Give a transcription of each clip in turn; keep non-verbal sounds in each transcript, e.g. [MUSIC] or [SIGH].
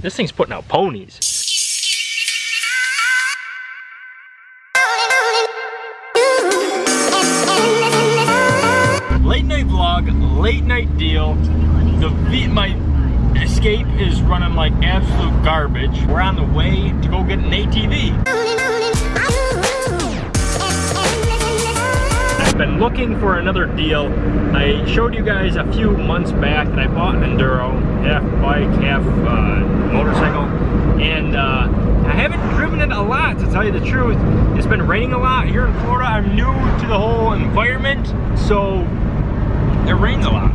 This thing's putting out ponies. Late night vlog, late night deal. The my escape is running like absolute garbage. We're on the way to go get an ATV. Been looking for another deal. I showed you guys a few months back that I bought an Enduro, half bike, half uh, motorcycle, and uh, I haven't driven it a lot to tell you the truth. It's been raining a lot here in Florida. I'm new to the whole environment, so it rains a lot.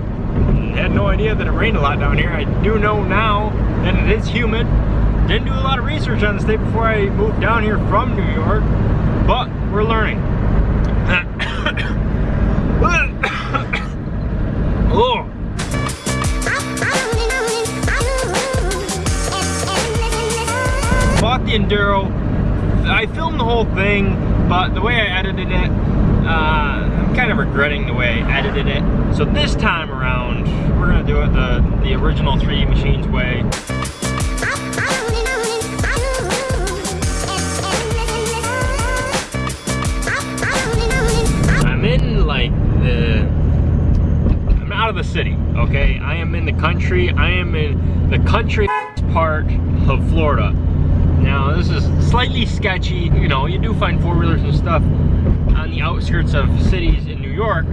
Had no idea that it rained a lot down here. I do know now that it is humid. Didn't do a lot of research on the state before I moved down here from New York, but we're learning. Enduro. I filmed the whole thing, but the way I edited it, uh, I'm kind of regretting the way I edited it. So this time around, we're gonna do it the, the original 3D Machines way. I'm in like the, I'm out of the city, okay? I am in the country, I am in the country part of Florida. Now this is slightly sketchy, you know, you do find four-wheelers and stuff on the outskirts of cities in New York,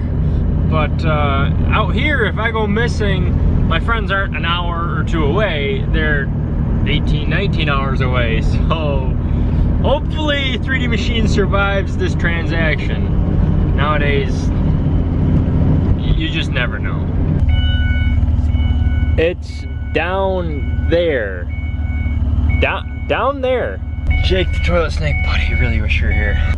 but uh, out here, if I go missing, my friends aren't an hour or two away, they're 18, 19 hours away, [LAUGHS] so hopefully 3D Machine survives this transaction. Nowadays, you just never know. It's down there. Down, down there. Jake the toilet snake buddy, really wish you were here.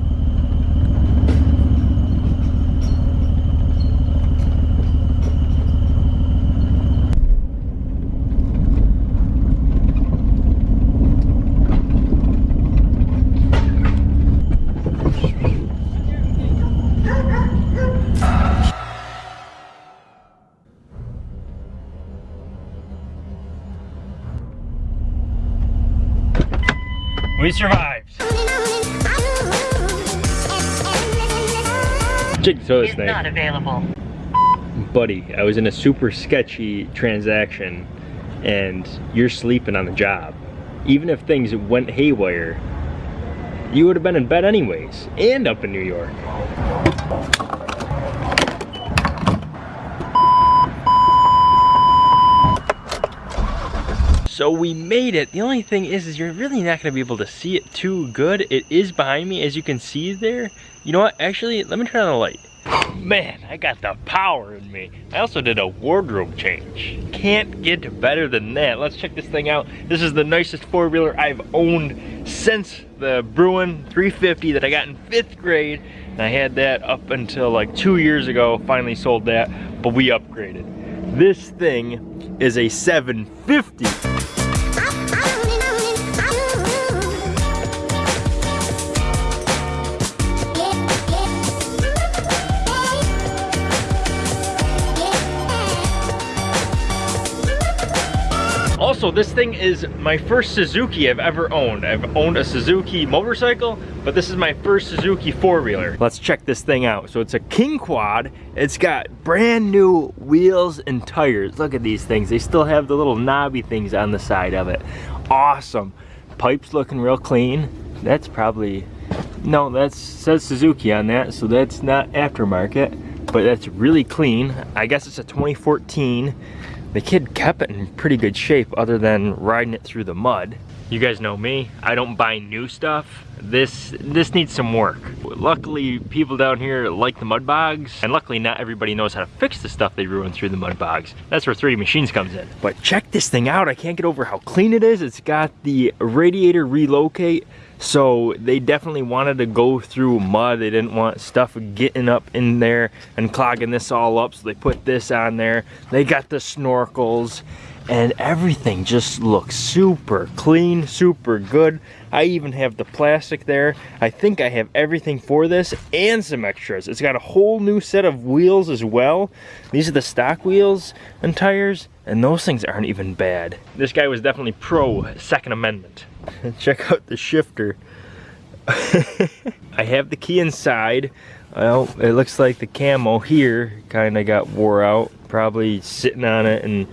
We survived. Jake the toilet is snake. not available. buddy, I was in a super sketchy transaction and you're sleeping on the job. Even if things went haywire, you would have been in bed anyways, and up in New York. So we made it. The only thing is, is you're really not gonna be able to see it too good. It is behind me, as you can see there. You know what, actually, let me turn on the light. Man, I got the power in me. I also did a wardrobe change. Can't get better than that. Let's check this thing out. This is the nicest four-wheeler I've owned since the Bruin 350 that I got in fifth grade. And I had that up until like two years ago, finally sold that, but we upgraded. This thing is a 750. Also, this thing is my first Suzuki I've ever owned. I've owned a Suzuki motorcycle, but this is my first Suzuki four-wheeler. Let's check this thing out. So it's a King Quad. It's got brand new wheels and tires. Look at these things. They still have the little knobby things on the side of it. Awesome. Pipes looking real clean. That's probably, no, that says Suzuki on that, so that's not aftermarket, but that's really clean. I guess it's a 2014 the kid kept it in pretty good shape other than riding it through the mud. You guys know me, I don't buy new stuff. This this needs some work. Luckily, people down here like the mud bogs, and luckily not everybody knows how to fix the stuff they ruin through the mud bogs. That's where 3D Machines comes in. But check this thing out, I can't get over how clean it is. It's got the radiator relocate, so they definitely wanted to go through mud. They didn't want stuff getting up in there and clogging this all up, so they put this on there. They got the snorkels, and everything just looks super clean, super good. I even have the plastic there. I think I have everything for this and some extras. It's got a whole new set of wheels as well. These are the stock wheels and tires, and those things aren't even bad. This guy was definitely pro Second Amendment. [LAUGHS] Check out the shifter. [LAUGHS] I have the key inside. Well, it looks like the camo here kind of got wore out. Probably sitting on it and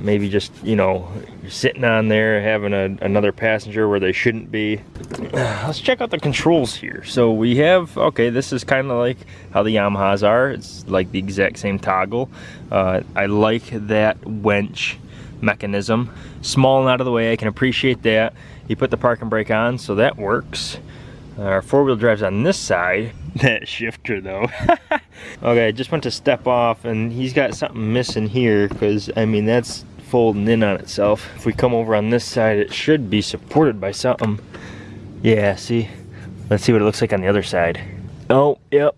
maybe just, you know, sitting on there having a, another passenger where they shouldn't be. [SIGHS] Let's check out the controls here. So we have, okay, this is kind of like how the Yamahas are. It's like the exact same toggle. Uh, I like that winch mechanism. Small and out of the way, I can appreciate that. You put the parking brake on, so that works. Our four-wheel drive's on this side. [LAUGHS] That shifter though. [LAUGHS] okay, I just went to step off and he's got something missing here because I mean that's folding in on itself. If we come over on this side, it should be supported by something. Yeah, see? Let's see what it looks like on the other side. Oh, yep.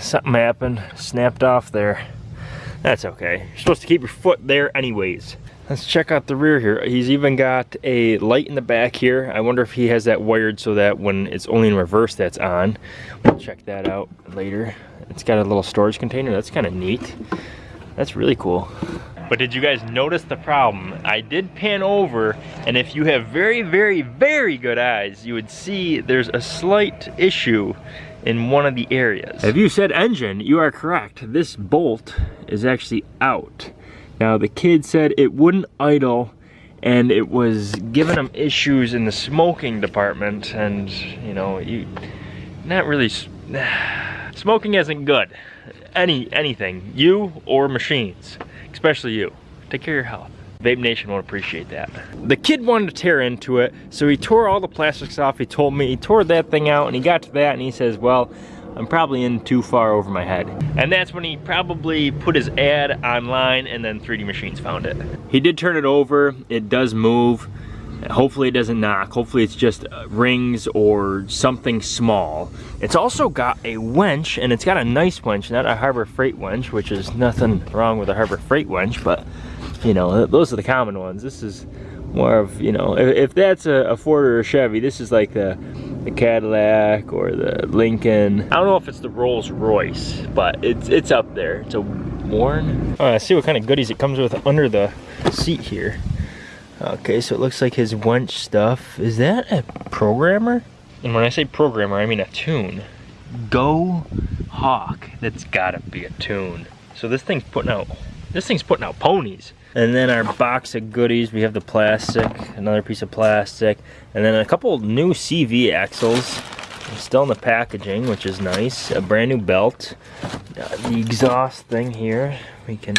Something happened. Snapped off there. That's okay. You're supposed to keep your foot there anyways. Let's check out the rear here. He's even got a light in the back here. I wonder if he has that wired so that when it's only in reverse that's on. We'll check that out later. It's got a little storage container. That's kind of neat. That's really cool. But did you guys notice the problem? I did pan over, and if you have very, very, very good eyes, you would see there's a slight issue in one of the areas. If you said engine, you are correct. This bolt is actually out. Now the kid said it wouldn't idle and it was giving him issues in the smoking department and you know, you not really [SIGHS] smoking isn't good. Any anything, you or machines, especially you. Take care of your health. Vape Nation won't appreciate that. The kid wanted to tear into it, so he tore all the plastics off. He told me he tore that thing out and he got to that and he says, well, I'm probably in too far over my head. And that's when he probably put his ad online and then 3D Machines found it. He did turn it over. It does move. Hopefully it doesn't knock. Hopefully it's just uh, rings or something small. It's also got a winch and it's got a nice winch, not a Harbor Freight winch, which is nothing wrong with a Harbor Freight winch, but you know, those are the common ones. This is more of, you know, if, if that's a, a Ford or a Chevy, this is like the the Cadillac or the Lincoln. I don't know if it's the Rolls Royce, but it's it's up there. It's a Warn. Oh, I see what kind of goodies it comes with under the seat here. Okay, so it looks like his winch stuff. Is that a programmer? And when I say programmer, I mean a tune. Go Hawk. That's gotta be a tune. So this thing's putting out, this thing's putting out ponies. And then our box of goodies, we have the plastic, another piece of plastic, and then a couple new CV axles. Still in the packaging, which is nice. A brand new belt. Uh, the exhaust thing here, we can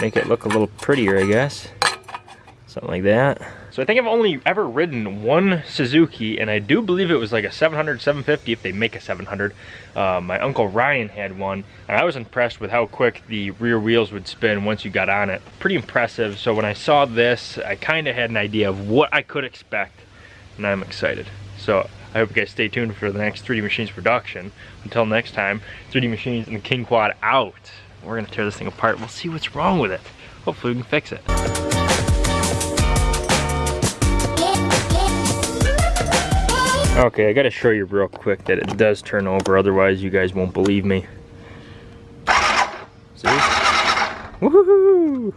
make it look a little prettier, I guess. Something like that. So I think I've only ever ridden one Suzuki, and I do believe it was like a 700, 750 if they make a 700. Uh, my Uncle Ryan had one, and I was impressed with how quick the rear wheels would spin once you got on it. Pretty impressive, so when I saw this, I kind of had an idea of what I could expect, and I'm excited. So I hope you guys stay tuned for the next 3D Machines production. Until next time, 3D Machines and the King Quad out. We're gonna tear this thing apart. We'll see what's wrong with it. Hopefully we can fix it. Okay, I gotta show you real quick that it does turn over, otherwise you guys won't believe me. See? Woohoo!